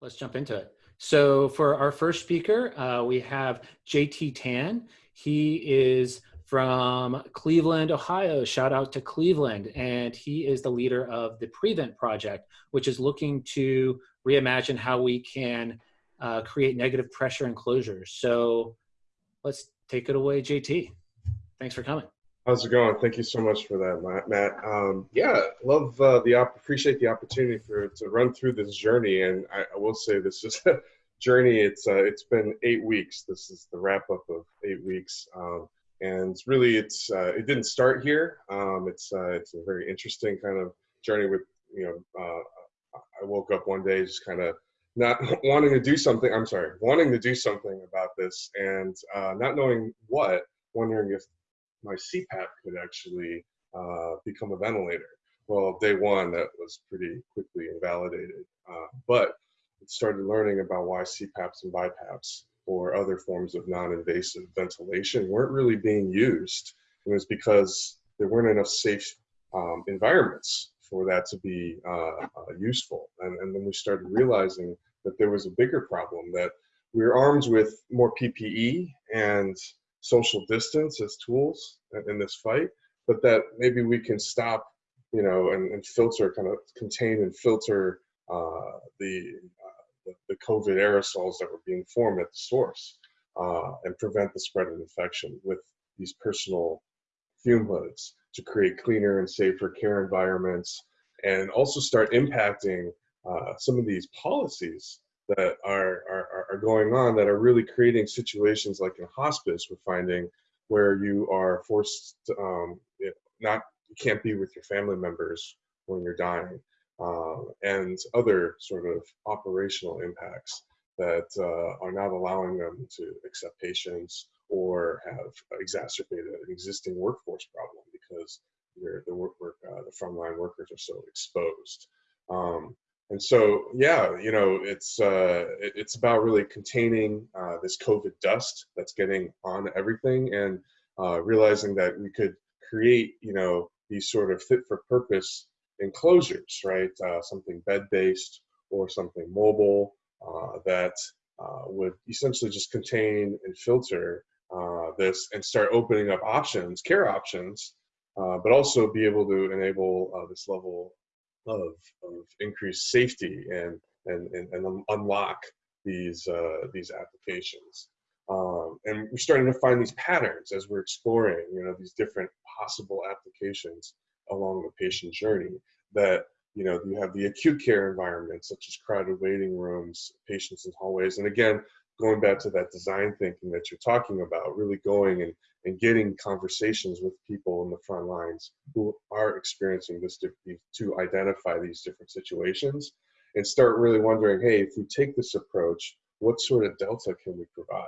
Let's jump into it. So for our first speaker, uh, we have JT Tan. He is from Cleveland, Ohio. Shout out to Cleveland. And he is the leader of the Prevent Project, which is looking to reimagine how we can uh, create negative pressure enclosures. So let's take it away, JT. Thanks for coming. How's it going? Thank you so much for that, Matt. Um, yeah, love uh, the op- appreciate the opportunity for to run through this journey, and I, I will say this is a journey. It's uh, it's been eight weeks. This is the wrap up of eight weeks, um, and really it's uh, it didn't start here. Um, it's uh, it's a very interesting kind of journey. With you know, uh, I woke up one day just kind of not wanting to do something. I'm sorry, wanting to do something about this, and uh, not knowing what. Wondering if my CPAP could actually uh, become a ventilator. Well, day one, that was pretty quickly invalidated. Uh, but started learning about why CPAPs and BiPAPs or other forms of non-invasive ventilation weren't really being used. It was because there weren't enough safe um, environments for that to be uh, uh, useful. And, and then we started realizing that there was a bigger problem that we were armed with more PPE and social distance as tools in this fight, but that maybe we can stop, you know, and, and filter, kind of contain and filter uh, the, uh, the, COVID aerosols that were being formed at the source uh, and prevent the spread of infection with these personal fume hoods to create cleaner and safer care environments and also start impacting uh, some of these policies that are, are, are going on that are really creating situations like in hospice we're finding where you are forced to, um, not you can't be with your family members when you're dying uh, and other sort of operational impacts that uh, are not allowing them to accept patients or have exacerbated an existing workforce problem because the work, work uh, the frontline workers are so exposed. Um, and so, yeah, you know, it's uh, it's about really containing uh, this COVID dust that's getting on everything, and uh, realizing that we could create, you know, these sort of fit for purpose enclosures, right? Uh, something bed based or something mobile uh, that uh, would essentially just contain and filter this and start opening up options, care options, but also be able to enable this level of, of increased safety and, and, and, and unlock these, uh, these applications. Um, and we're starting to find these patterns as we're exploring, you know, these different possible applications along the patient journey that, you know, you have the acute care environments such as crowded waiting rooms, patients in hallways. And again, going back to that design thinking that you're talking about, really going and, and getting conversations with people in the front lines who are experiencing this to identify these different situations and start really wondering, hey, if we take this approach, what sort of delta can we provide,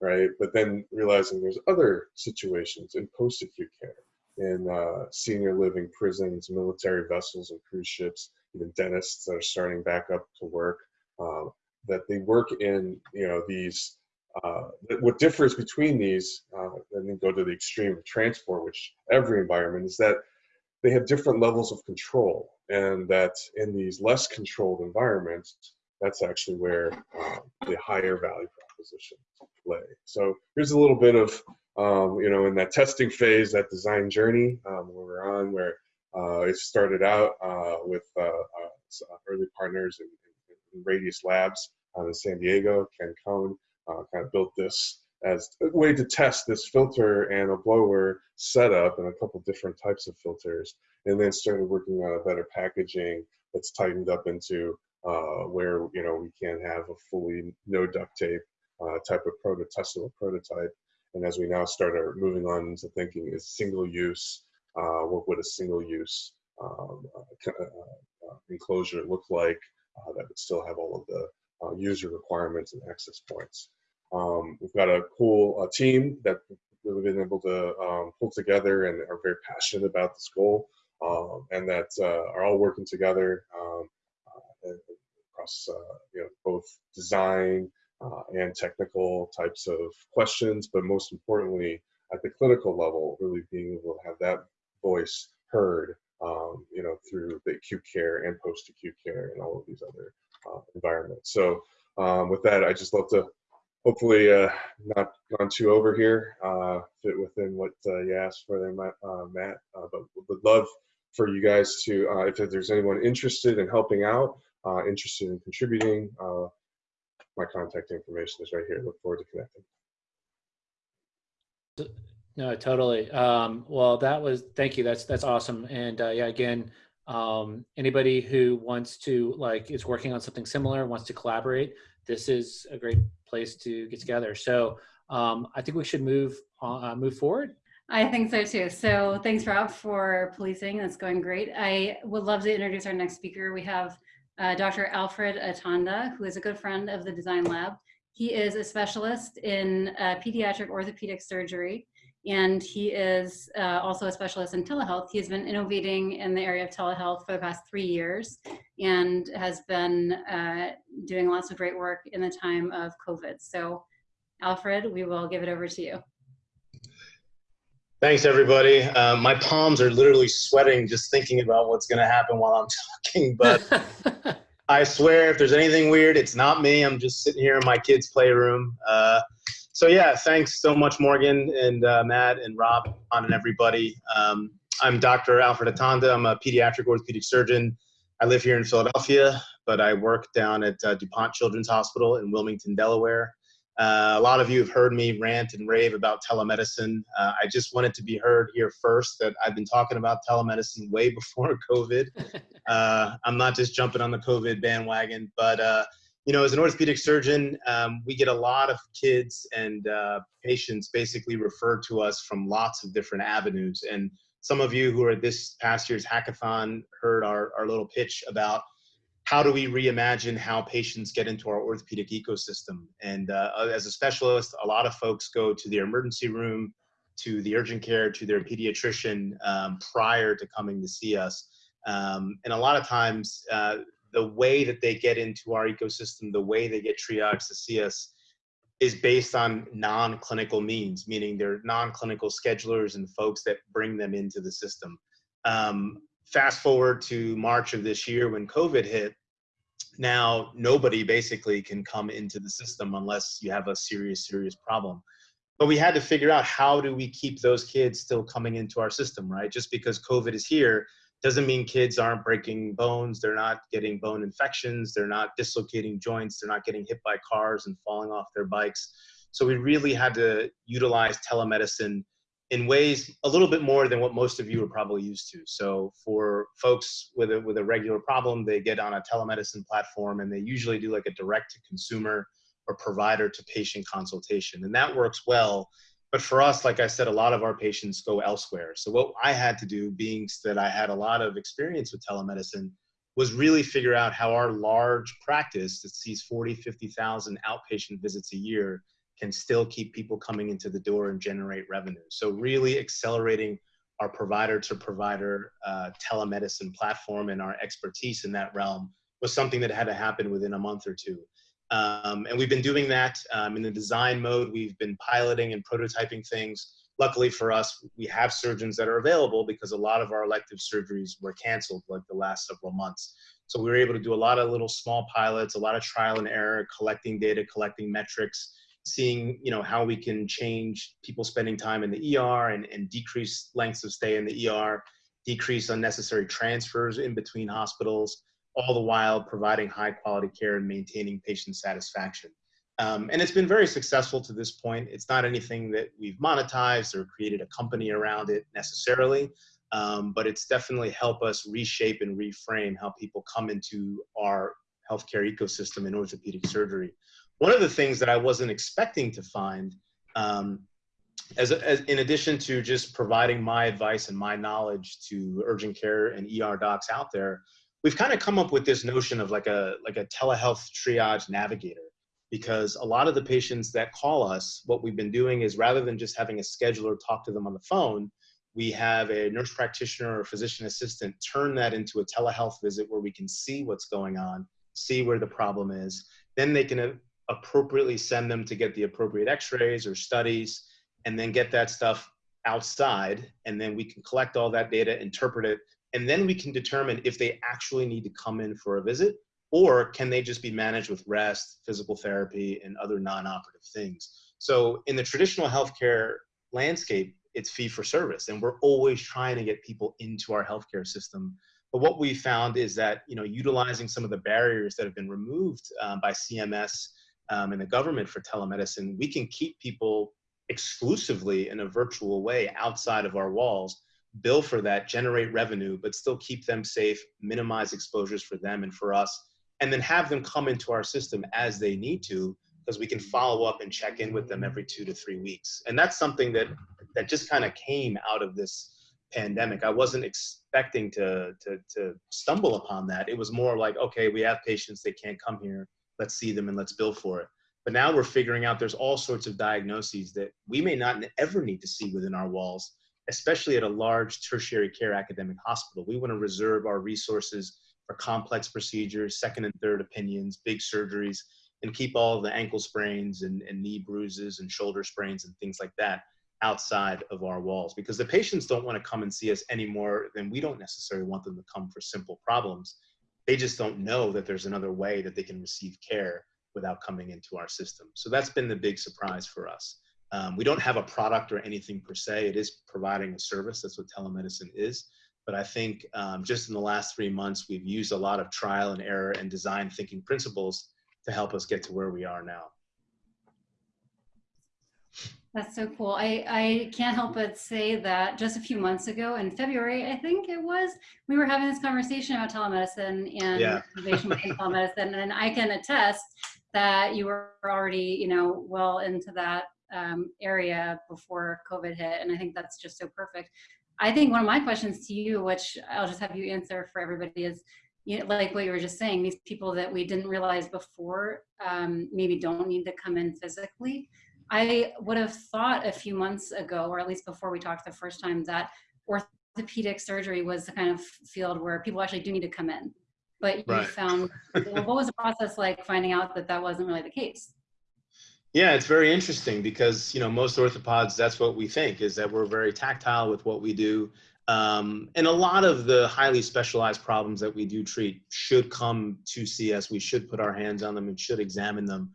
right? But then realizing there's other situations in post-acute care, in uh, senior living prisons, military vessels and cruise ships, even dentists that are starting back up to work. Um, that they work in you know these uh, what differs between these uh, and then go to the extreme of transport which every environment is that they have different levels of control and that in these less controlled environments that's actually where uh, the higher value proposition play. So here's a little bit of um, you know in that testing phase that design journey um, where we're on where uh, it started out uh, with uh, early partners in, in Radius Labs in San Diego. Ken Cohn uh, kind of built this as a way to test this filter and a blower setup and a couple different types of filters, and then started working on a better packaging that's tightened up into uh, where you know we can have a fully no duct tape uh, type of prototype, prototype. And as we now start our moving on into thinking is single use, uh, what would a single use um, uh, uh, enclosure look like that would still have all of the uh, user requirements and access points. Um, we've got a cool uh, team that really been able to um, pull together and are very passionate about this goal um, and that uh, are all working together um, uh, across uh, you know, both design uh, and technical types of questions, but most importantly, at the clinical level, really being able to have that voice heard, um, you know, through the acute care and post-acute care and all of these other uh, environment. So um, with that, I just love to hopefully uh, not gone too over here, uh, fit within what uh, you asked for there, Matt. Uh. Uh, but would love for you guys to, if there's anyone interested in helping out, interested in contributing, my contact information is right here. Look forward to connecting. No, totally. Um, well, that was thank you. That's that's awesome. And yeah, again, um, anybody who wants to like is working on something similar, wants to collaborate, this is a great place to get together. So um, I think we should move uh, move forward. I think so too. So thanks, Rob, for policing. That's going great. I would love to introduce our next speaker. We have uh, Dr. Alfred Atanda, who is a good friend of the Design Lab. He is a specialist in uh, pediatric orthopedic surgery and he is uh, also a specialist in telehealth. He's been innovating in the area of telehealth for the past three years and has been uh, doing lots of great work in the time of COVID. So Alfred, we will give it over to you. Thanks, everybody. Uh, my palms are literally sweating just thinking about what's going to happen while I'm talking. But I swear, if there's anything weird, it's not me. I'm just sitting here in my kid's playroom. Uh, so yeah, thanks so much, Morgan and uh, Matt and Rob, and everybody. Um, I'm Dr. Alfred Atanda. I'm a pediatric orthopedic surgeon. I live here in Philadelphia, but I work down at uh, DuPont Children's Hospital in Wilmington, Delaware. Uh, a lot of you have heard me rant and rave about telemedicine. Uh, I just wanted to be heard here first that I've been talking about telemedicine way before COVID. Uh, I'm not just jumping on the COVID bandwagon, but uh, you know, as an orthopedic surgeon, um, we get a lot of kids and uh, patients basically referred to us from lots of different avenues. And some of you who are this past year's hackathon heard our, our little pitch about how do we reimagine how patients get into our orthopedic ecosystem. And uh, as a specialist, a lot of folks go to the emergency room, to the urgent care, to their pediatrician um, prior to coming to see us. Um, and a lot of times, uh, the way that they get into our ecosystem, the way they get triaged to see us is based on non-clinical means, meaning they're non-clinical schedulers and folks that bring them into the system. Um, fast forward to March of this year when COVID hit, now nobody basically can come into the system unless you have a serious, serious problem. But we had to figure out how do we keep those kids still coming into our system, right? Just because COVID is here doesn't mean kids aren't breaking bones they're not getting bone infections they're not dislocating joints they're not getting hit by cars and falling off their bikes so we really had to utilize telemedicine in ways a little bit more than what most of you are probably used to. So for folks with a with a regular problem they get on a telemedicine platform and they usually do like a direct to consumer or provider to patient consultation. And that works well. But for us, like I said, a lot of our patients go elsewhere. So what I had to do, being that I had a lot of experience with telemedicine, was really figure out how our large practice that sees 40, 50,000 outpatient visits a year can still keep people coming into the door and generate revenue. So really accelerating our provider to provider uh, telemedicine platform and our expertise in that realm was something that had to happen within a month or two. Um, and we've been doing that um, in the design mode. We've been piloting and prototyping things. Luckily for us, we have surgeons that are available because a lot of our elective surgeries were canceled like the last several months. So we were able to do a lot of little small pilots, a lot of trial and error, collecting data, collecting metrics, seeing you know how we can change people spending time in the ER and, and decrease lengths of stay in the ER, decrease unnecessary transfers in between hospitals all the while providing high quality care and maintaining patient satisfaction. Um, and it's been very successful to this point. It's not anything that we've monetized or created a company around it necessarily, um, but it's definitely helped us reshape and reframe how people come into our healthcare ecosystem in orthopedic surgery. One of the things that I wasn't expecting to find, um, as, as, in addition to just providing my advice and my knowledge to urgent care and ER docs out there, we've kind of come up with this notion of like a like a telehealth triage navigator. Because a lot of the patients that call us what we've been doing is rather than just having a scheduler talk to them on the phone we have a nurse practitioner or physician assistant turn that into a telehealth visit where we can see what's going on see where the problem is. Then they can appropriately send them to get the appropriate x-rays or studies and then get that stuff outside and then we can collect all that data interpret it and then we can determine if they actually need to come in for a visit or can they just be managed with rest, physical therapy, and other non-operative things? So in the traditional healthcare landscape, it's fee for service, and we're always trying to get people into our healthcare system. But what we found is that you know utilizing some of the barriers that have been removed um, by CMS um, and the government for telemedicine, we can keep people exclusively in a virtual way outside of our walls bill for that, generate revenue, but still keep them safe, minimize exposures for them and for us, and then have them come into our system as they need to, because we can follow up and check in with them every two to three weeks. And that's something that that just kind of came out of this pandemic. I wasn't expecting to, to to stumble upon that. It was more like, okay, we have patients, they can't come here. Let's see them and let's bill for it. But now we're figuring out there's all sorts of diagnoses that we may not ever need to see within our walls especially at a large tertiary care academic hospital. We want to reserve our resources for complex procedures, second and third opinions, big surgeries, and keep all the ankle sprains and, and knee bruises and shoulder sprains and things like that outside of our walls because the patients don't want to come and see us any more than we don't necessarily want them to come for simple problems. They just don't know that there's another way that they can receive care without coming into our system. So that's been the big surprise for us. Um, we don't have a product or anything per se. It is providing a service. That's what telemedicine is. But I think um, just in the last three months, we've used a lot of trial and error and design thinking principles to help us get to where we are now. That's so cool. I, I can't help but say that just a few months ago in February, I think it was, we were having this conversation about telemedicine and yeah. innovation telemedicine. And I can attest that you were already, you know, well into that um, area before COVID hit. And I think that's just so perfect. I think one of my questions to you, which I'll just have you answer for everybody is, you know, like what you were just saying, these people that we didn't realize before um, maybe don't need to come in physically. I would have thought a few months ago, or at least before we talked the first time, that orthopedic surgery was the kind of field where people actually do need to come in. But you right. found, well, what was the process like finding out that that wasn't really the case? Yeah, it's very interesting because you know most orthopods. That's what we think is that we're very tactile with what we do, um, and a lot of the highly specialized problems that we do treat should come to see us. We should put our hands on them and should examine them.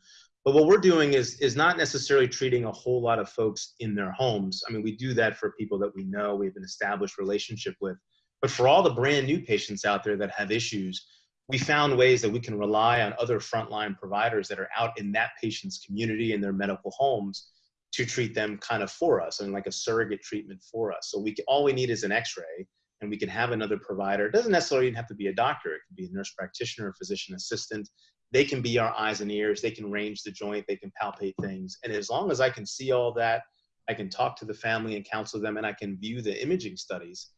But what we're doing is is not necessarily treating a whole lot of folks in their homes. I mean, we do that for people that we know we have an established relationship with. But for all the brand new patients out there that have issues, we found ways that we can rely on other frontline providers that are out in that patient's community in their medical homes to treat them kind of for us and like a surrogate treatment for us. So we can, all we need is an X-ray, and we can have another provider. It doesn't necessarily even have to be a doctor. It could be a nurse practitioner, a physician assistant. They can be our eyes and ears. They can range the joint. They can palpate things. And as long as I can see all that, I can talk to the family and counsel them, and I can view the imaging studies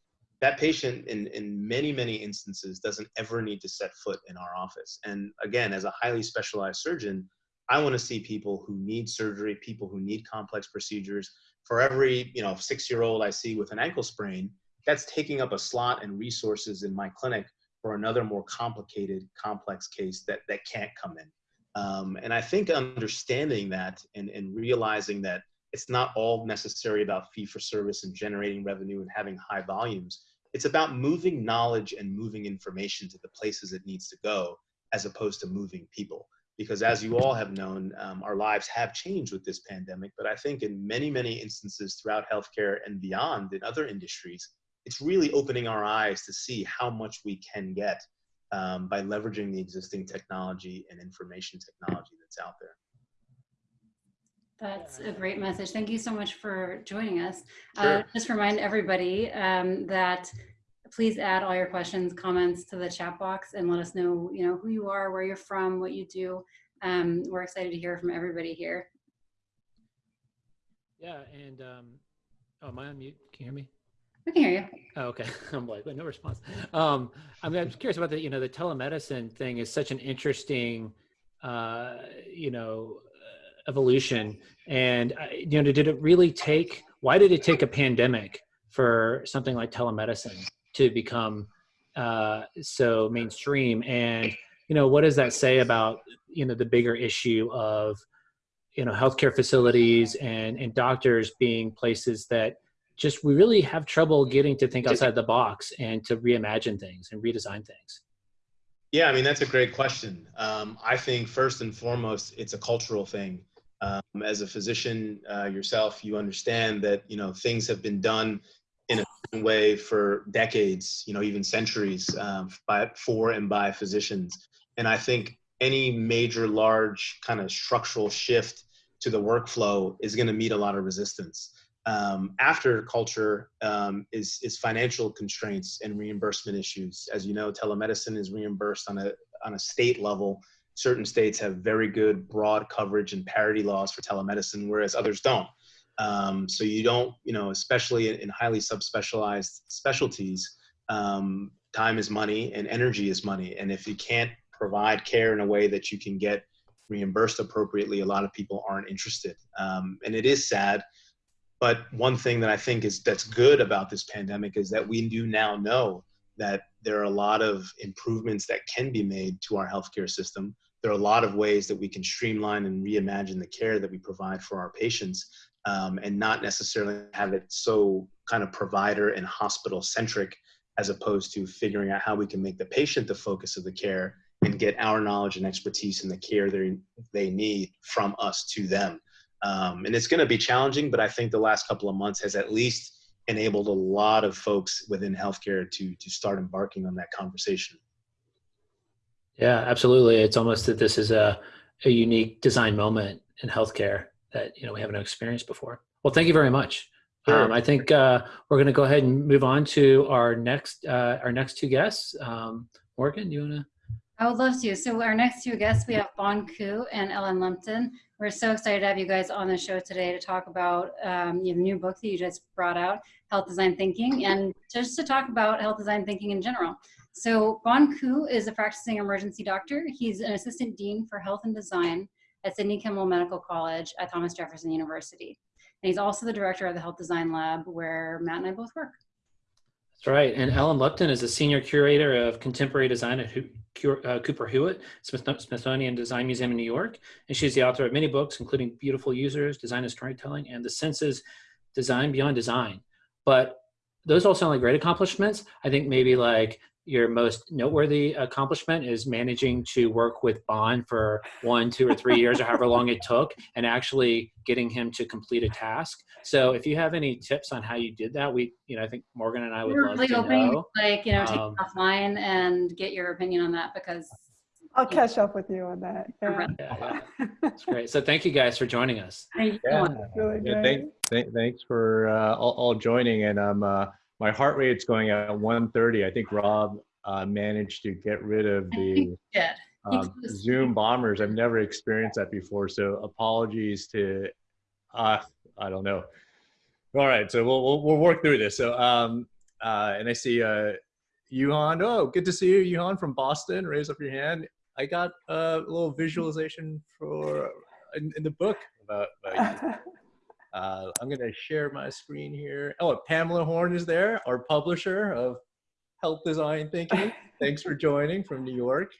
that patient in, in many, many instances doesn't ever need to set foot in our office. And again, as a highly specialized surgeon, I want to see people who need surgery, people who need complex procedures. For every, you know, six-year-old I see with an ankle sprain, that's taking up a slot and resources in my clinic for another more complicated, complex case that, that can't come in. Um, and I think understanding that and, and realizing that it's not all necessary about fee for service and generating revenue and having high volumes. It's about moving knowledge and moving information to the places it needs to go as opposed to moving people. Because as you all have known, um, our lives have changed with this pandemic. But I think in many, many instances throughout healthcare and beyond in other industries, it's really opening our eyes to see how much we can get um, by leveraging the existing technology and information technology that's out there. That's a great message. Thank you so much for joining us. Uh, Sure. Uh, just remind everybody um, that please add all your questions, comments to the chat box and let us know, you know, who you are, where you're from, what you do. Um, we're excited to hear from everybody here. Yeah, and um, oh, am I on mute? Can you hear me? We can hear you. Oh, okay. I'm like, no response. Um, I mean, I'm curious about the, you know, the telemedicine thing is such an interesting, uh, you know, evolution and uh, you know did it really take why did it take a pandemic for something like telemedicine to become uh, so mainstream and you know what does that say about you know the bigger issue of you know healthcare facilities and and doctors being places that just we really have trouble getting to think outside the box and to reimagine things and redesign things Yeah, I mean, that's a great question. Um, I think first and foremost, it's a cultural thing. Um, as a physician uh, yourself, you understand that, you know, things have been done in a way for decades, you know, even centuries um, by, for and by physicians. And I think any major, large kind of structural shift to the workflow is going to meet a lot of resistance. Um, after culture um, is, is financial constraints and reimbursement issues. As you know, telemedicine is reimbursed on a, on a state level. Certain states have very good broad coverage and parity laws for telemedicine, whereas others don't. Um, so you don't, you know, especially in, in highly subspecialized specialties, um, time is money and energy is money. And if you can't provide care in a way that you can get reimbursed appropriately, a lot of people aren't interested. Um, and it is sad but one thing that I think is that's good about this pandemic is that we do now know that there are a lot of improvements that can be made to our healthcare system. There are a lot of ways that we can streamline and reimagine the care that we provide for our patients um, and not necessarily have it so kind of provider and hospital centric as opposed to figuring out how we can make the patient the focus of the care and get our knowledge and expertise in the care they, they need from us to them. Um, and it's going to be challenging, but I think the last couple of months has at least enabled a lot of folks within healthcare to to start embarking on that conversation. Yeah, absolutely. It's almost that this is a, a unique design moment in healthcare that you know we haven't experienced before. Well, thank you very much. Sure. Um, I think uh, we're going to go ahead and move on to our next uh, our next two guests. Um, Morgan, you want to? I would love to. So our next two guests, we have Bon Ku and Ellen Lupton. We're so excited to have you guys on the show today to talk about um, your new book that you just brought out, Health Design Thinking, and just to talk about health design thinking in general. So Bon Ku is a practicing emergency doctor. He's an assistant dean for health and design at Sidney Kimmel Medical College at Thomas Jefferson University. And he's also the director of the Health Design Lab where Matt and I both work. Right. And Ellen Lupton is a senior curator of contemporary design at uh, Cooper Hewitt Smithsonian Design Museum in New York. And she's the author of many books, including Beautiful Users, Design and Storytelling, and The Senses Design Beyond Design. But those all sound like great accomplishments. I think maybe like your most noteworthy accomplishment is managing to work with Bon for one, two, or three years, or however long it took, and actually getting him to complete a task. So, if you have any tips on how you did that, we, you know, I think Morgan and I would We're love really to hoping, know. Like, you know, take um, offline and get your opinion on that because I'll catch up with you on that. Yeah. yeah, yeah. That's great. So, thank you guys for joining us. Thank you. Yeah, really yeah thank, th thanks for uh, all, all, joining, and I'm. Um, uh, my heart rate's going at 130. I think Rob uh, managed to get rid of the um, Zoom bombers. I've never experienced that before. So apologies to, uh, I don't know. All right, so we'll, we'll, we'll work through this. So, um, uh, and I see uh, Juhan. Oh, good to see you, Juhan from Boston. Raise up your hand. I got a little visualization for in, in the book about, about you. Uh, I'm going to share my screen here. Oh, Pamela Horn is there, our publisher of Health Design Thinking. Thanks for joining from New York.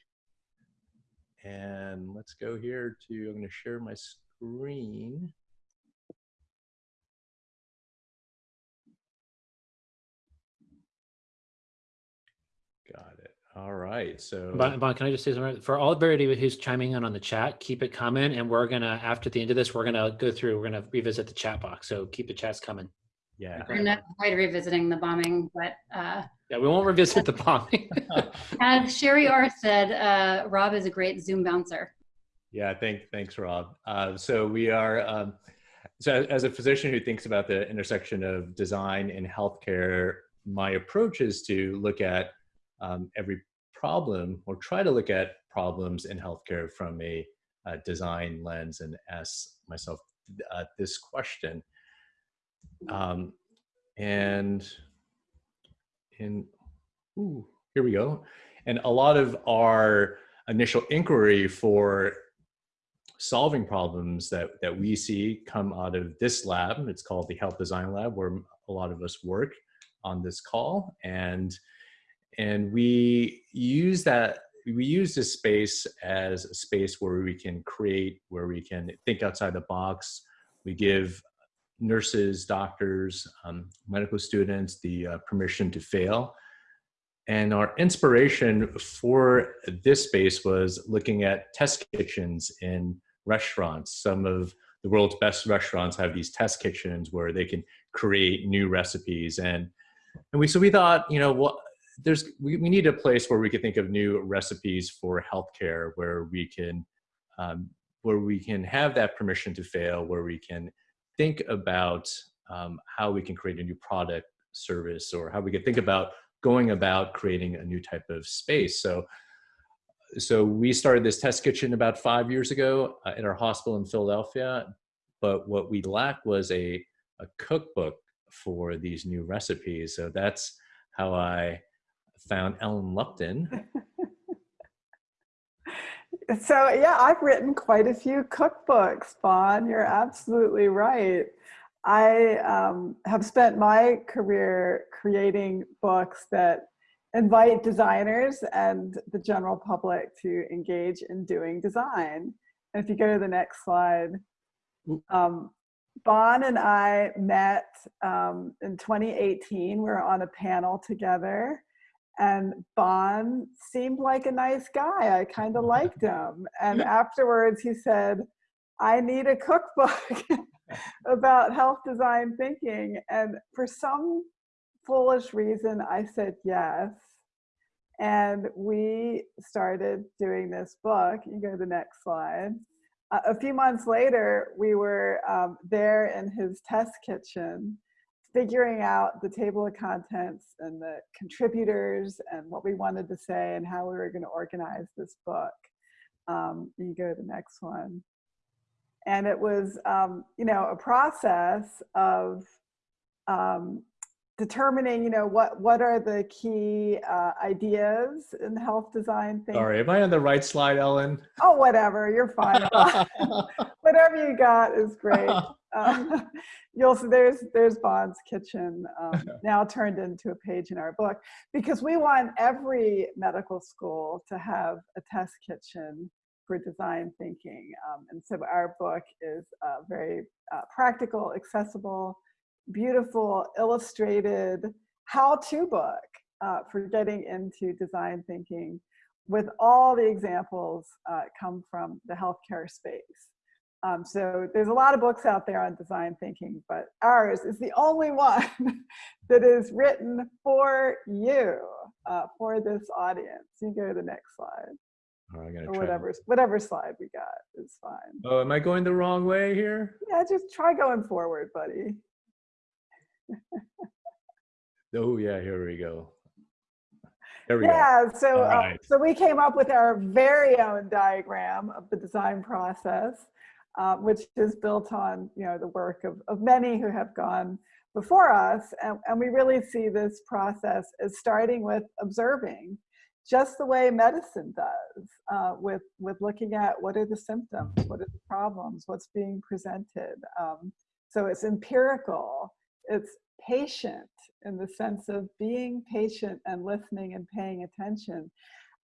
And let's go here to, I'm going to share my screen. All right. So, Bon, bon, can I just say something? For all everybody who's chiming in on the chat, keep it coming. And we're going to, after the end of this, we're going to go through, we're going to revisit the chat box. So keep the chats coming. Yeah. We're not quite revisiting the bombing, but. Uh, yeah, we won't revisit the bombing. as Sherry R said, uh, Rob is a great Zoom bouncer. Yeah, thank, thanks, Rob. Uh, so we are, um, so as a physician who thinks about the intersection of design and healthcare, my approach is to look at um, every problem or try to look at problems in healthcare from a, design lens and ask myself uh, this question. Um, and in, ooh, here we go. And a lot of our initial inquiry for solving problems that, that we see come out of this lab. It's called the Health Design Lab, where a lot of us work on this call. And and we use that we use this space as a space where we can create where we can think outside the box we give nurses doctors um, medical students the uh, permission to fail and our inspiration for this space was looking at test kitchens in restaurants. Some of the world's best restaurants have these test kitchens where they can create new recipes. And, and we, so we thought, you know, what, there's, we, we need a place where we can think of new recipes for healthcare, where we can, um, where we can have that permission to fail, where we can think about um, how we can create a new product service or how we can think about going about creating a new type of space. So, so we started this test kitchen about five years ago uh, at our hospital in Philadelphia. But what we lacked was a, a cookbook for these new recipes. So that's how I found Ellen Lupton. so yeah, I've written quite a few cookbooks, Bon. You're absolutely right. I um, have spent my career creating books that invite designers and the general public to engage in doing design. And if you go to the next slide, um, Bon and I met um, in 2018. We were on a panel together and Bon seemed like a nice guy. I kind of liked him. And afterwards he said, I need a cookbook about health design thinking. And for some foolish reason, I said yes. And we started doing this book. You go to the next slide. Uh, a few months later, we were um, there in his test kitchen, figuring out the table of contents and the contributors and what we wanted to say and how we were going to organize this book. Um, you go to the next one. And it was, um, you know, a process of um, determining, you know, what what are the key uh, ideas in health design things. Sorry, am I on the right slide, Ellen? Oh, whatever, you're fine. whatever you got is great. Um, you'll see there's there's Bon's kitchen um, now turned into a page in our book because we want every medical school to have a test kitchen for design thinking. Um, and so our book is uh, very uh, practical, accessible, beautiful, illustrated how-to book uh, for getting into design thinking with all the examples uh, come from the healthcare space. Um, so there's a lot of books out there on design thinking, but ours is the only one that is written for you, uh, for this audience. You go to the next slide. Oh, I gotta or whatever, whatever slide we got is fine. Oh, am I going the wrong way here? Yeah, just try going forward, buddy. Oh yeah, here we go. There we go. Yeah, so, All uh, so we came up with our very own diagram of the design process, uh, which is built on, you know, the work of, of many who have gone before us. And, and we really see this process as starting with observing, just the way medicine does, uh, with, with looking at what are the symptoms, what are the problems, what's being presented. Um, so it's empirical, it's patient in the sense of being patient and listening and paying attention.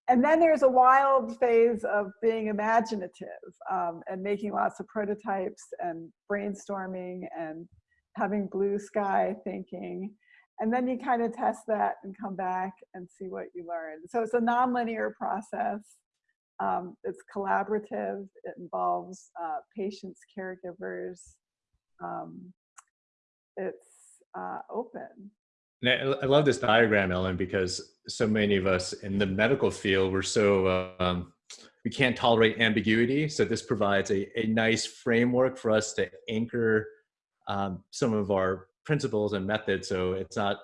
And then there's a wild phase of being imaginative um, and making lots of prototypes and brainstorming and having blue sky thinking. And then you kind of test that and come back and see what you learned. So it's a nonlinear process. Um, it's collaborative. It involves uh, patients, caregivers. Um, it's uh, open. And I I love this diagram, Ellen, because so many of us in the medical field, we're so, um, we can't tolerate ambiguity. So this provides a, a nice framework for us to anchor um, some of our principles and methods. So it's not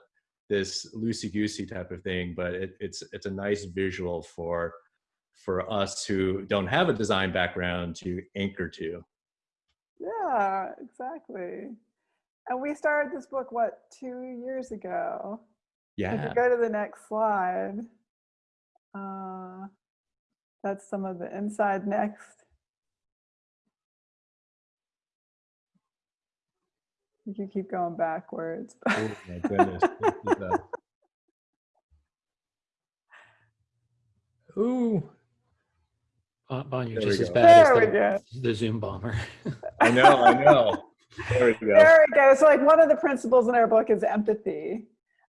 this loosey-goosey type of thing, but it, it's, it's a nice visual for, for us who don't have a design background to anchor to. Yeah, exactly. And we started this book, what, two years ago? If Yeah. you go to the next slide, uh, that's some of the inside next. You can keep going backwards. Oh my goodness. This is Ooh, Bon, Bon, you're There we just as bad There as the, the Zoom bomber. I know, I know. There we go. There we go. So like one of the principles in our book is empathy.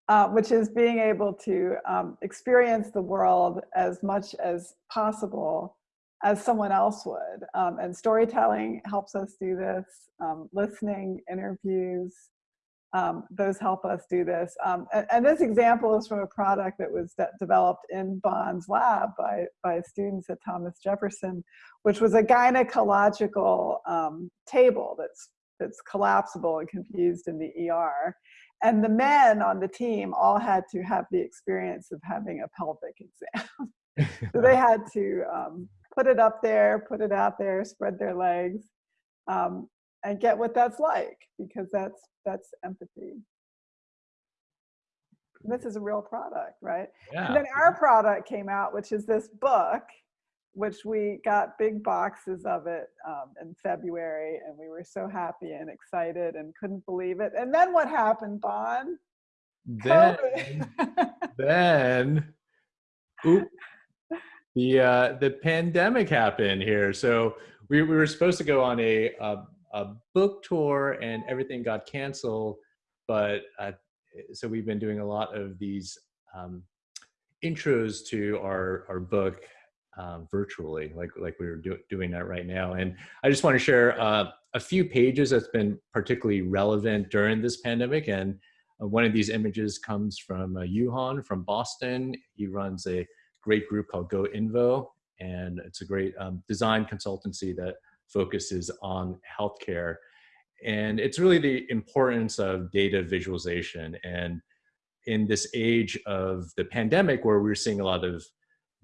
uh, which is being able to um, experience the world as much as possible as someone else would. Um, and storytelling helps us do this, um, listening, interviews, um, those help us do this. Um, and, and, this example is from a product that was de developed in Bon's lab by, by students at Thomas Jefferson, which was a gynecological um, table that's, that's collapsible and confused in the ER. And the men on the team all had to have the experience of having a pelvic exam. so they had to um, put it up there, put it out there, spread their legs, um, and get what that's like because that's that's empathy. This is a real product, right? Yeah. And then our product came out, which is this book, which we got big boxes of it um, in February, and we were so happy and excited and couldn't believe it. And then what happened, Bon? Then, then, oop, the uh, the pandemic happened here. So we, we were supposed to go on a, a, a book tour, and everything got canceled. But uh, so we've been doing a lot of these um, intros to our our book um, virtually, like like we were do, doing that right now. And I just want to share uh, a few pages that's been particularly relevant during this pandemic. And uh, one of these images comes from uh, Juhan from Boston. He runs a great group called GoInvo, and it's a great um, design consultancy that focuses on healthcare. And it's really the importance of data visualization. And in this age of the pandemic, where we're seeing a lot of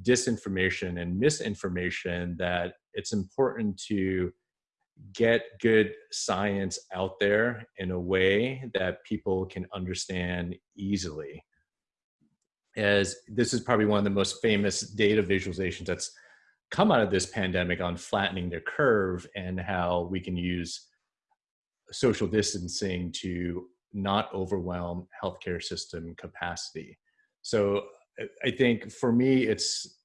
disinformation and misinformation, that it's important to get good science out there in a way that people can understand easily as this is probably one of the most famous data visualizations that's come out of this pandemic on flattening the curve and how we can use social distancing to not overwhelm healthcare system capacity. So I think for me, it's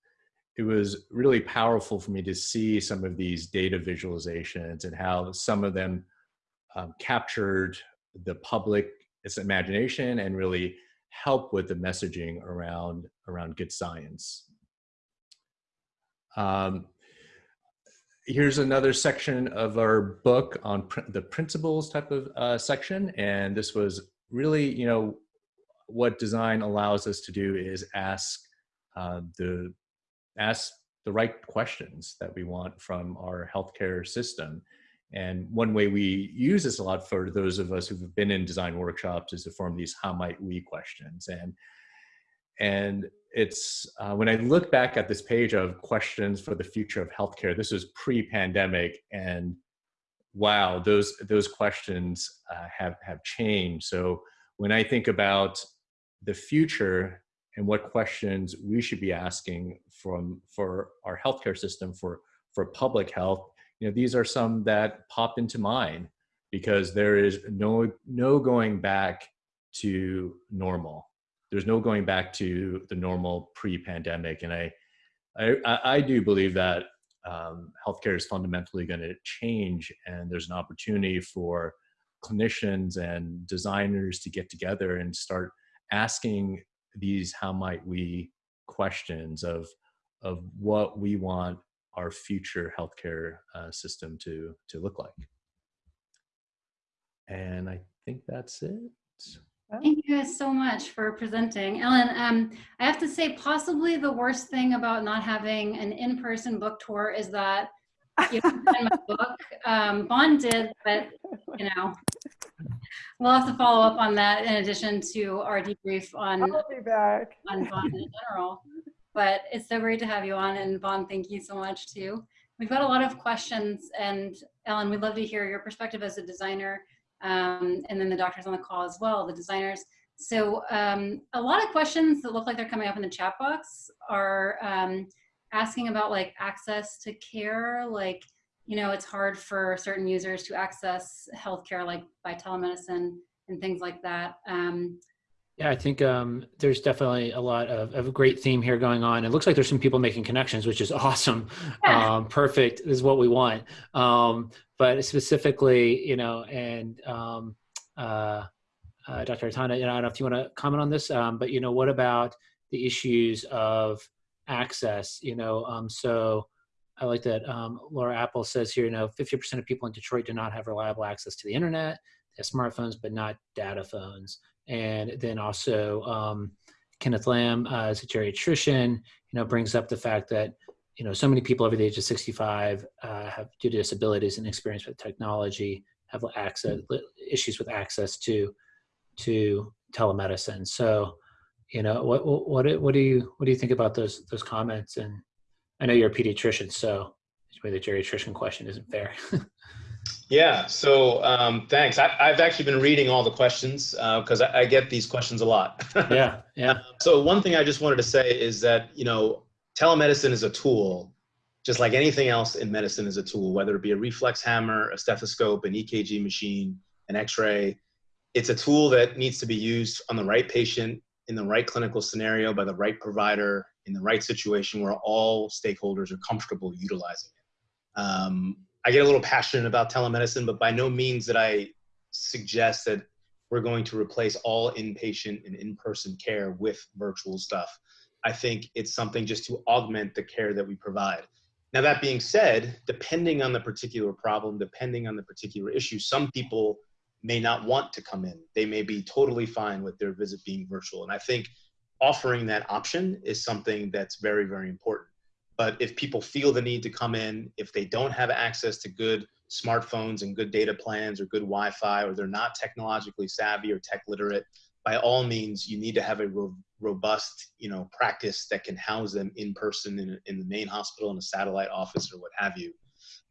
it was really powerful for me to see some of these data visualizations and how some of them um, captured the public its imagination and really help with the messaging around around good science. Um, here's another section of our book on pr the principles type of uh, section, and this was really, you know, what design allows us to do is ask uh, the ask the right questions that we want from our healthcare system and one way we use this a lot for those of us who've been in design workshops is to form these how might we questions. And, and it's uh, when I look back at this page of questions for the future of healthcare, this was pre-pandemic and wow, those, those questions uh, have, have changed. So when I think about the future and what questions we should be asking from, for our healthcare system for, for public health, you know, these are some that pop into mind because there is no, no going back to normal. There's no going back to the normal pre-pandemic. And I, I, I do believe that um, healthcare is fundamentally going to change and there's an opportunity for clinicians and designers to get together and start asking these how might we questions of of what we want our future healthcare uh, system to to look like. And I think that's it. Thank you guys so much for presenting. Ellen, um, I have to say possibly the worst thing about not having an in-person book tour is that you know, my book, um, Bon did, but you know, we'll have to follow up on that in addition to our debrief on, I'll be back. on Bon in general. But it's so great to have you on and Bon, thank you so much too. We've got a lot of questions and Ellen, we'd love to hear your perspective as a designer um, and then the doctors on the call as well, the designers. So um, a lot of questions that look like they're coming up in the chat box are um, asking about like access to care, like, you know, it's hard for certain users to access healthcare like by telemedicine and things like that. Um, yeah, I think um, there's definitely a lot of, of a great theme here going on. It looks like there's some people making connections, which is awesome. Yeah. Um, perfect This is what we want. Um, but specifically, you know, and um, uh, uh, Dr. Atanda, you know, I don't know if you want to comment on this, um, but you know, what about the issues of access? You know, um, so I like that um, Laura Appel says here, you know, 50% of people in Detroit do not have reliable access to the internet. They have smartphones, but not data phones. And then also um, Kenneth Lamb, uh, as a geriatrician, you know, brings up the fact that you know so many people over the age of 65 uh, have due to disabilities and experience with technology have access issues with access to to telemedicine. So, you know, what what what do you what do you think about those those comments? And I know you're a pediatrician, so maybe the geriatrician question isn't fair. Yeah, so um, thanks. I, have actually been reading all the questions because uh, I, I, get these questions a lot. yeah, yeah. Uh, so one thing I just wanted to say is that you know telemedicine is a tool, just like anything else in medicine is a tool, whether it be a reflex hammer, a stethoscope, an EKG machine, an X-ray. It's a tool that needs to be used on the right patient in the right clinical scenario by the right provider in the right situation where all stakeholders are comfortable utilizing it. Um, I get a little passionate about telemedicine, but by no means that I suggest that we're going to replace all inpatient and in-person care with virtual stuff. I think it's something just to augment the care that we provide. Now, that being said, depending on the particular problem, depending on the particular issue, some people may not want to come in. They may be totally fine with their visit being virtual. And I think offering that option is something that's very, very important. But if people feel the need to come in, if they don't have access to good smartphones and good data plans or good Wi Fi, or they're not technologically savvy or tech literate, by all means, you need to have a ro- robust, you know, practice that can house them in person in, in the main hospital, in a satellite office, or what have you.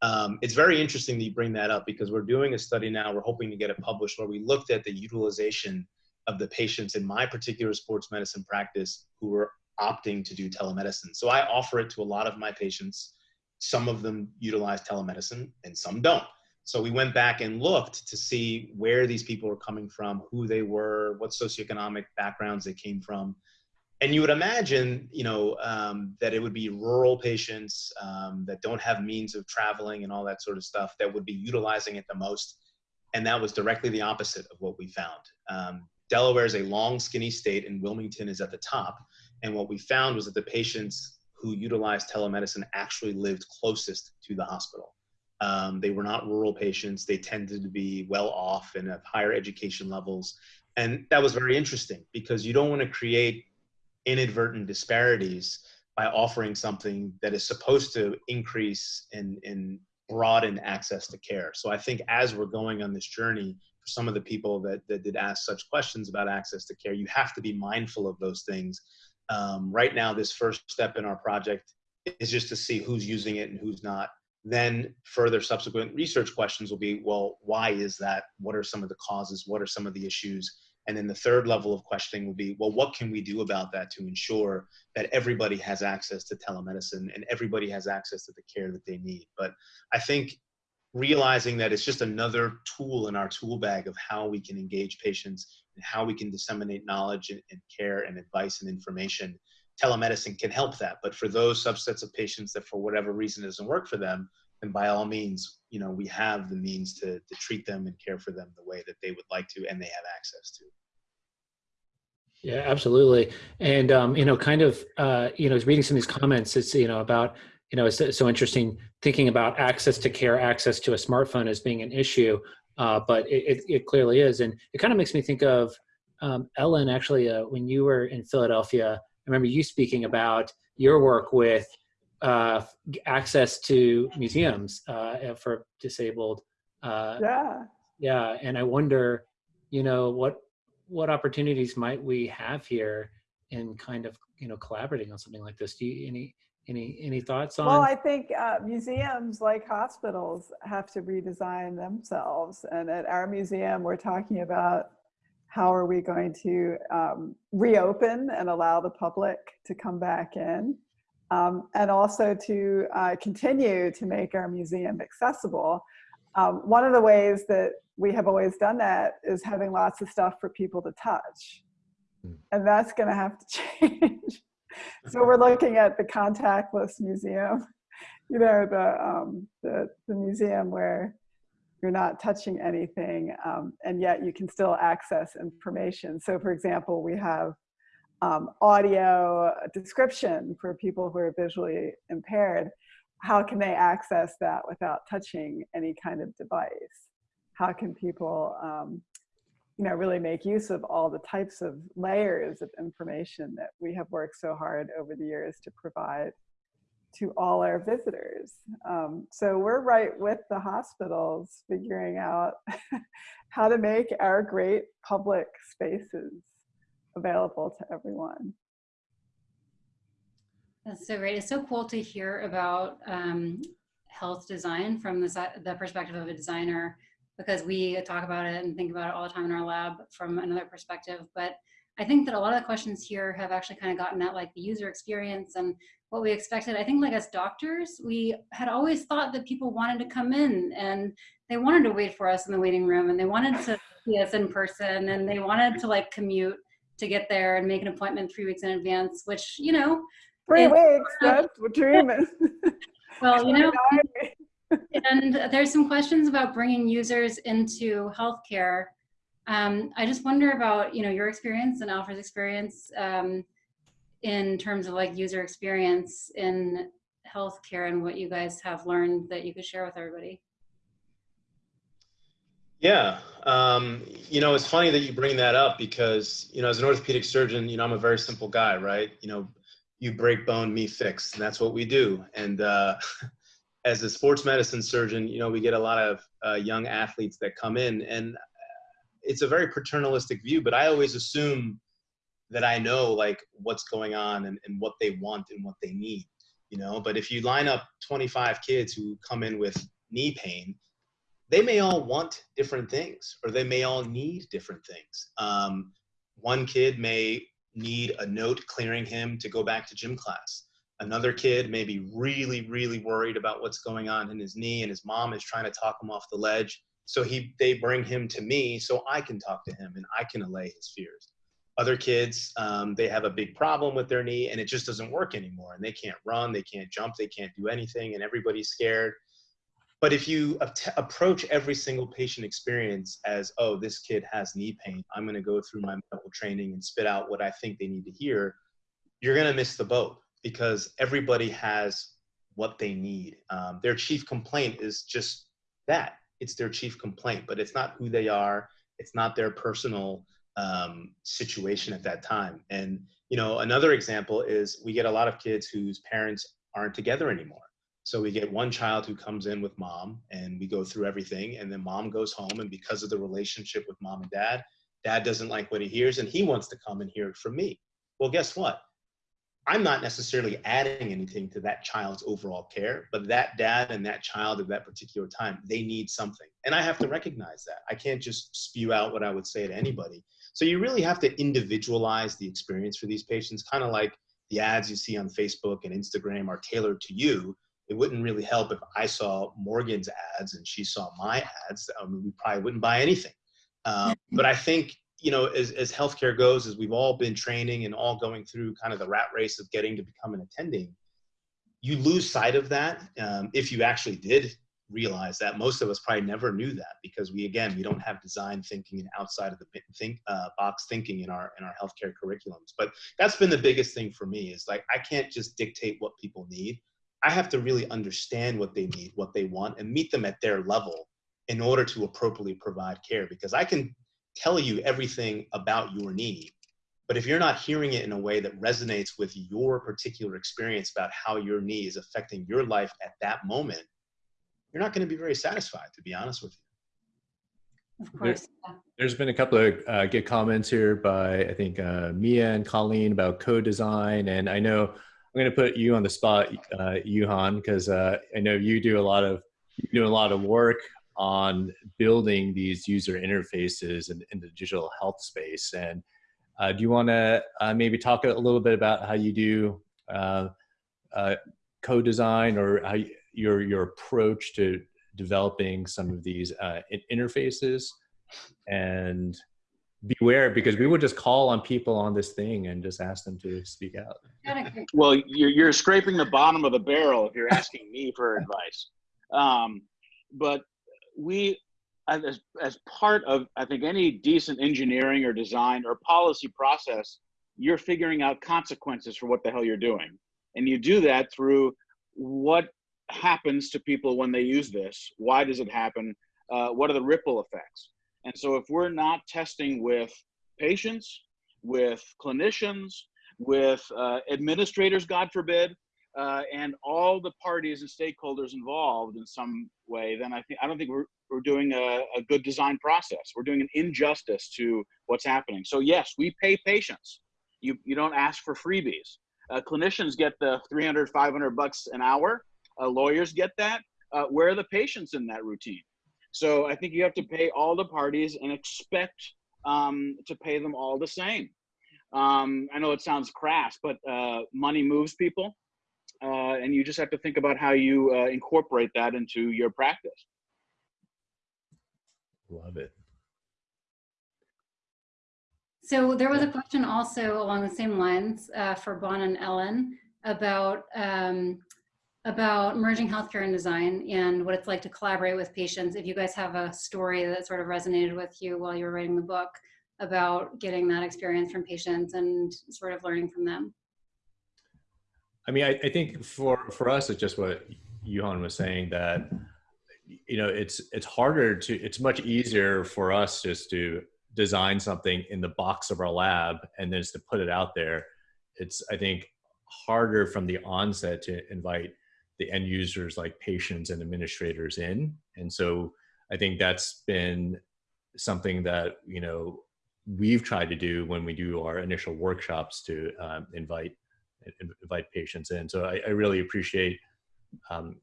Um, it's very interesting that you bring that up because we're doing a study now. We're hoping to get it published where we looked at the utilization of the patients in my particular sports medicine practice who were opting to do telemedicine. So I offer it to a lot of my patients. Some of them utilize telemedicine and some don't. So we went back and looked to see where these people were coming from, who they were, what socioeconomic backgrounds they came from. And you would imagine, you know, um, that it would be rural patients um, that don't have means of traveling and all that sort of stuff that would be utilizing it the most. And that was directly the opposite of what we found. Um, Delaware is a long, skinny state, and Wilmington is at the top. And what we found was that the patients who utilized telemedicine actually lived closest to the hospital. Um, they were not rural patients. They tended to be well off and have higher education levels. And that was very interesting because you don't want to create inadvertent disparities by offering something that is supposed to increase and, and broaden access to care. So I think as we're going on this journey, for some of the people that, that did ask such questions about access to care, you have to be mindful of those things um, right now, this first step in our project is just to see who's using it and who's not. Then further subsequent research questions will be, well, why is that? What are some of the causes? What are some of the issues? And then the third level of questioning will be, well, what can we do about that to ensure that everybody has access to telemedicine and everybody has access to the care that they need? But I think realizing that it's just another tool in our tool bag of how we can engage patients and how we can disseminate knowledge and, and, care and advice and information. Telemedicine can help that, but for those subsets of patients that for whatever reason doesn't work for them, then by all means, you know, we have the means to, to treat them and care for them the way that they would like to and they have access to. Yeah, absolutely. And, um, you know, kind of, uh, you know, reading some of these comments, it's, you know, about, you know, it's so interesting thinking about access to care, access to a smartphone as being an issue uh, but it, it, it, clearly is. And it kind of makes me think of um, Ellen, actually, uh, when you were in Philadelphia, I remember you speaking about your work with uh, access to museums uh, for disabled. Uh, yeah. Yeah. And I wonder, you know, what, what opportunities might we have here in kind of, you know, collaborating on something like this? Do you, any, any any thoughts on? Well, I think uh, museums, like hospitals, have to redesign themselves. And at our museum, we're talking about how are we going to um, reopen and allow the public to come back in, um, and also to uh, continue to make our museum accessible. Um, one of the ways that we have always done that is having lots of stuff for people to touch. Hmm. And that's going to have to change so we're looking at the contactless museum, you know, the, um, the, the museum where you're not touching anything, um, and yet you can still access information. So for example, we have um, audio description for people who are visually impaired. How can they access that without touching any kind of device? How can people um, you know, really make use of all the types of layers of information that we have worked so hard over the years to provide to all our visitors. Um, so we're right with the hospitals figuring out how to make our great public spaces available to everyone. That's so great. It's so cool to hear about um, health design from the, the perspective of a designer because we talk about it and think about it all the time in our lab from another perspective. But I think that a lot of the questions here have actually kind of gotten at like the user experience and what we expected. I think like as doctors, we had always thought that people wanted to come in and they wanted to wait for us in the waiting room and they wanted to see us in person and they wanted to like commute to get there and make an appointment three weeks in advance, which, you know, Three weeks, that's what is. well, you know, and there's some questions about bringing users into healthcare. Um, I just wonder about, you know, your experience and Alfred's experience um, in terms of like user experience in healthcare and what you guys have learned that you could share with everybody. Yeah, um, you know, it's funny that you bring that up because, you know, as an orthopedic surgeon, you know, I'm a very simple guy, right? You know, you break bone, me fix, and that's what we do. And uh, as a sports medicine surgeon, you know, we get a lot of uh, young athletes that come in, and it's a very paternalistic view. But I always assume that I know like what's going on and, and what they want and what they need, you know. But if you line up 25 kids who come in with knee pain, they may all want different things or they may all need different things. Um, one kid may need a note clearing him to go back to gym class. Another kid may be really, really worried about what's going on in his knee and his mom is trying to talk him off the ledge. So he, they bring him to me so I can talk to him and I can allay his fears. Other kids, um, they have a big problem with their knee and it just doesn't work anymore and they can't run, they can't jump, they can't do anything and everybody's scared. But if you approach every single patient experience as, oh, this kid has knee pain, I'm going to go through my medical training and spit out what I think they need to hear, you're going to miss the boat because everybody has what they need. Um, their chief complaint is just that it's their chief complaint, but it's not who they are, it's not their personal um, situation at that time. And, you know, another example is we get a lot of kids whose parents aren't together anymore. So we get one child who comes in with mom and we go through everything and then mom goes home and because of the relationship with mom and dad, dad doesn't like what he hears and he wants to come and hear it from me. Well, guess what? I'm not necessarily adding anything to that child's overall care, but that dad and that child at that particular time, they need something. And I have to recognize that. I can't just spew out what I would say to anybody. So you really have to individualize the experience for these patients, kind of like the ads you see on Facebook and Instagram are tailored to you it wouldn't really help if I saw Morgan's ads and she saw my ads. I mean, we probably wouldn't buy anything. Um, but I think, you know, as, as healthcare goes, as we've all been training and all going through kind of the rat race of getting to become an attending, you lose sight of that um, if you actually did realize that. Most of us probably never knew that because we, again, we don't have design thinking and outside of the think, uh, box thinking in our in our healthcare curriculums. But that's been the biggest thing for me is like I can't just dictate what people need. I have to really understand what they need, what they want, and meet them at their level in order to appropriately provide care. Because I can tell you everything about your need, but if you're not hearing it in a way that resonates with your particular experience about how your knee is affecting your life at that moment, you're not going to be very satisfied, to be honest with you. Of course. yeah. There's been a couple of uh, good comments here by I think uh, Mia and Colleen about co-design, and I know I'm going to put you on the spot, uh, Juhan, because uh, I know you do a lot of you do a lot of work on building these user interfaces in, in the digital health space. And uh, do you want to uh, maybe talk a little bit about how you do uh, uh, co-design or how you, your your approach to developing some of these uh, interfaces? And beware because we would just call on people on this thing and just ask them to speak out. Got a great- Well, you're, you're scraping the bottom of the barrel if you're asking me for advice. Um, but we as, as part of, I think, any decent engineering or design or policy process, you're figuring out consequences for what the hell you're doing. And you do that through what happens to people when they use this? Why does it happen? Uh, what are the ripple effects? And so if we're not testing with patients, with clinicians, with uh, administrators, God forbid, uh, and all the parties and stakeholders involved in some way, then I think I don't think we're we're doing a, a good design process. We're doing an injustice to what's happening. So yes, we pay patients. You you don't ask for freebies. Uh, clinicians get the 300, 500 bucks an hour. Uh, lawyers get that. Uh, where are the patients in that routine? So I think you have to pay all the parties and expect um, to pay them all the same. Um, I know it sounds crass, but uh, money moves people. Uh, and you just have to think about how you uh, incorporate that into your practice. Love it. So there was a question also along the same lines uh, for Bon and Ellen about um, about merging healthcare and design and what it's like to collaborate with patients. If you guys have a story that sort of resonated with you while you were writing the book about getting that experience from patients and sort of learning from them. I mean, I, I think for for us, it's just what Juhan was saying that you know it's it's harder to it's much easier for us just to design something in the box of our lab and then just to put it out there. It's i think harder from the onset to invite the end users like patients and administrators in. And so i think that's been something that you know we've tried to do when we do our initial workshops to um, invite invite patients in so i, I really appreciate um,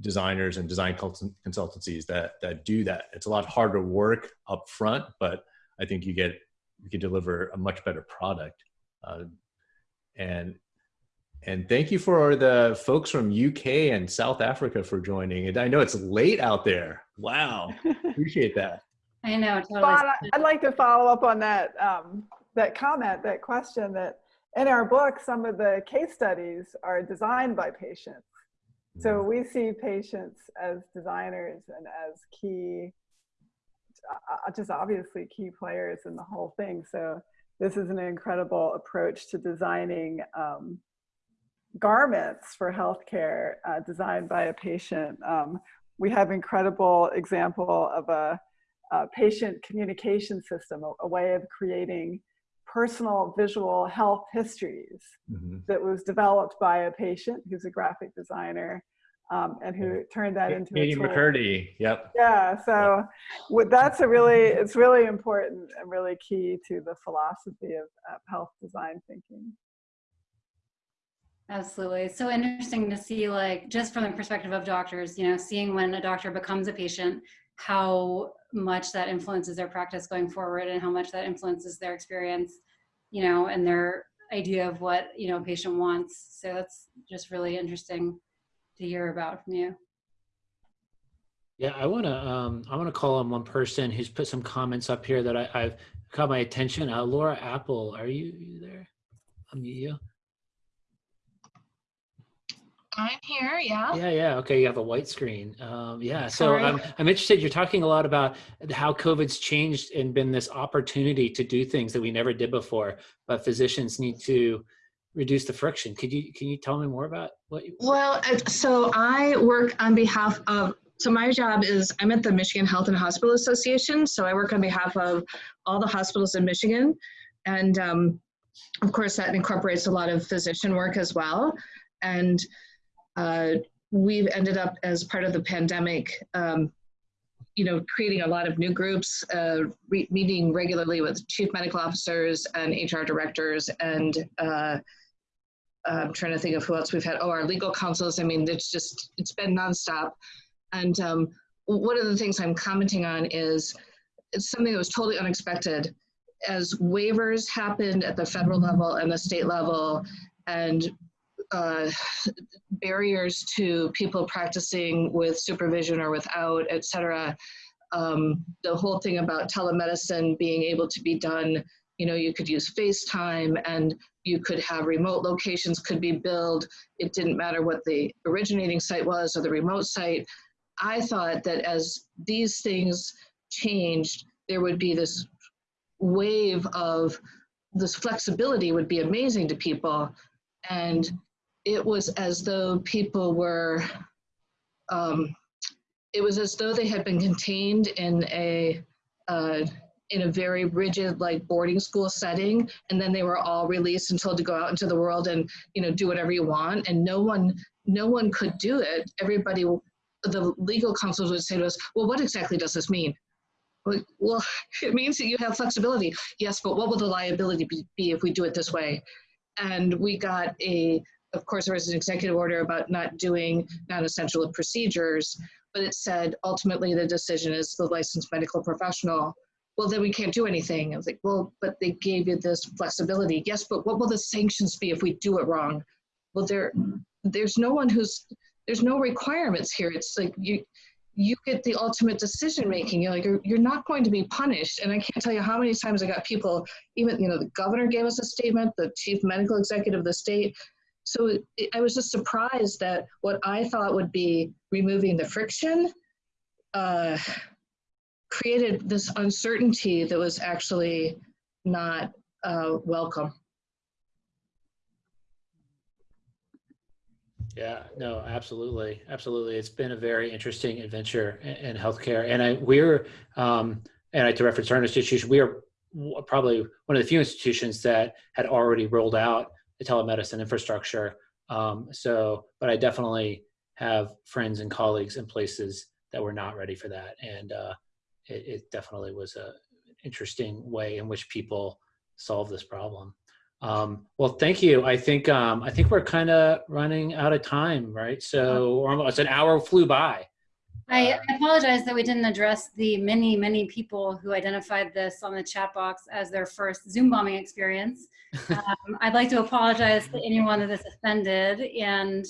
designers and design consultancies that that do that. It's a lot harder work up front, but I think you get you can deliver a much better product. Uh, and and thank you for the folks from UK and South Africa for joining. And I know it's late out there. Wow, appreciate that. I know. Totally. Bon, I'd like to follow up on that um, that comment, that question. That in our book, some of the case studies are designed by patients so mm-hmm. we see patients as designers and as key, uh, just obviously key players in the whole thing. So this is an incredible approach to designing um, garments for healthcare uh, designed by a patient. Um, we have incredible example of a, a patient communication system, a, a way of creating personal visual health histories mm-hmm. that was developed by a patient who's a graphic designer um, and who turned that into Katie McCurdy. Yep. Yeah. So with, that's a really, it's really important and really key to the philosophy of, of health design thinking. Absolutely. It's so interesting to see like, just from the perspective of doctors, you know, seeing when a doctor becomes a patient, how much that influences their practice going forward and how much that influences their experience, you know, and their idea of what, you know, a patient wants. So that's just really interesting to hear about from you. Yeah, I want to um, I want to call on one person who's put some comments up here that I, have caught my attention. Uh, Laura Appel, are you, are you there? Unmute you. I'm here, yeah. Yeah, yeah. Okay, you have a white screen. Um, yeah, so I'm, I'm interested. You're talking a lot about how COVID's changed and been this opportunity to do things that we never did before, but physicians need to reduce the friction. Could you can you tell me more about what? You, well, uh, so I work on behalf of. So my job is I'm at the Michigan Health and Hospital Association. So I work on behalf of all the hospitals in Michigan, and um, of course that incorporates a lot of physician work as well. And uh, we've ended up as part of the pandemic. Um, you know, creating a lot of new groups, uh, re- meeting regularly with chief medical officers and HR directors and uh, I'm trying to think of who else we've had. Oh, our legal counsels. I mean, it's just, it's been nonstop. And um, one of the things I'm commenting on is it's something that was totally unexpected. As waivers happened at the federal level and the state level, and uh, barriers to people practicing with supervision or without, et cetera, um, the whole thing about telemedicine being able to be done you know you could use facetime and you could have remote locations could be billed. It didn't matter what the originating site was or the remote site. I thought that as these things changed, there would be this wave of this flexibility would be amazing to people. And it was as though people were, um, it was as though they had been contained in a, uh, in a very rigid like boarding school setting and then they were all released and told to go out into the world and you know do whatever you want and no one no one could do it. Everybody the legal counsel would say to us well what exactly does this mean? Like, well it means that you have flexibility. Yes but what will the liability be, be if we do it this way? And we got a of course there was an executive order about not doing non-essential procedures but it said ultimately the decision is the licensed medical professional well, then we can't do anything. I was like, well, but they gave you this flexibility. Yes, but what will the sanctions be if we do it wrong? Well, there, there's no one who's, there's no requirements here. It's like you, you get the ultimate decision making. You're like, you're, you're not going to be punished. And I can't tell you how many times I got people, even, you know, the governor gave us a statement, the chief medical executive of the state. So I was just surprised that what I thought would be removing the friction, uh, created this uncertainty that was actually not uh, welcome. Yeah, no, absolutely, absolutely. It's been a very interesting adventure in, in healthcare, and I we're um, and I to reference our institution, we are probably one of the few institutions that had already rolled out the telemedicine infrastructure. Um, so, but I definitely have friends and colleagues in places that were not ready for that, and uh, it, it definitely was a interesting way in which people solve this problem. Um, well, thank you. I think um, I think we're kind of running out of time, right? So almost an hour flew by. I, apologize that we didn't address the many, many people who identified this on the chat box as their first Zoom bombing experience. Um, I'd like to apologize to anyone that this offended and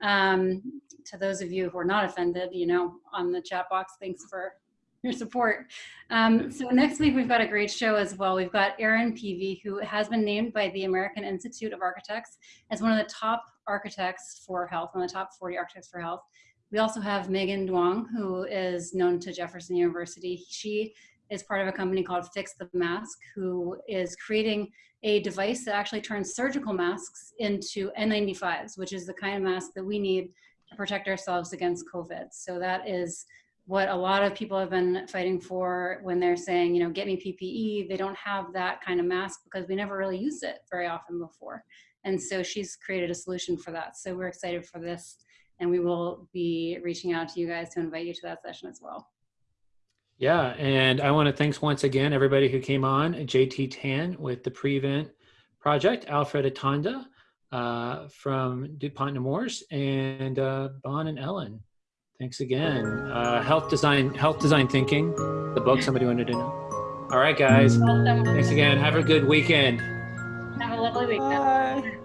um, to those of you who are not offended, you know, on the chat box, thanks for your support. Um, so next week, we've got a great show as well. We've got Erin Peavey, who has been named by the American Institute of Architects as one of the top architects for health, one of the top 40 architects for health. We also have Megan Duong, who is known to Jefferson University. She is part of a company called Fix the Mask, who is creating a device that actually turns surgical masks into N95s, which is the kind of mask that we need to protect ourselves against COVID. So that is what a lot of people have been fighting for when they're saying, you know, get me PPE. They don't have that kind of mask because we never really used it very often before. And so she's created a solution for that. So we're excited for this and we will be reaching out to you guys to invite you to that session as well. Yeah, and I want to thanks once again everybody who came on, JT Tan with the Prevent Project, Alfred Atanda uh, from DuPont Nemours, and uh, Bon and Ellen. Thanks again. Uh, health design, health design thinking, the book somebody wanted to know. All right, guys. Thanks again. Have a good weekend. Have a lovely weekend. Bye.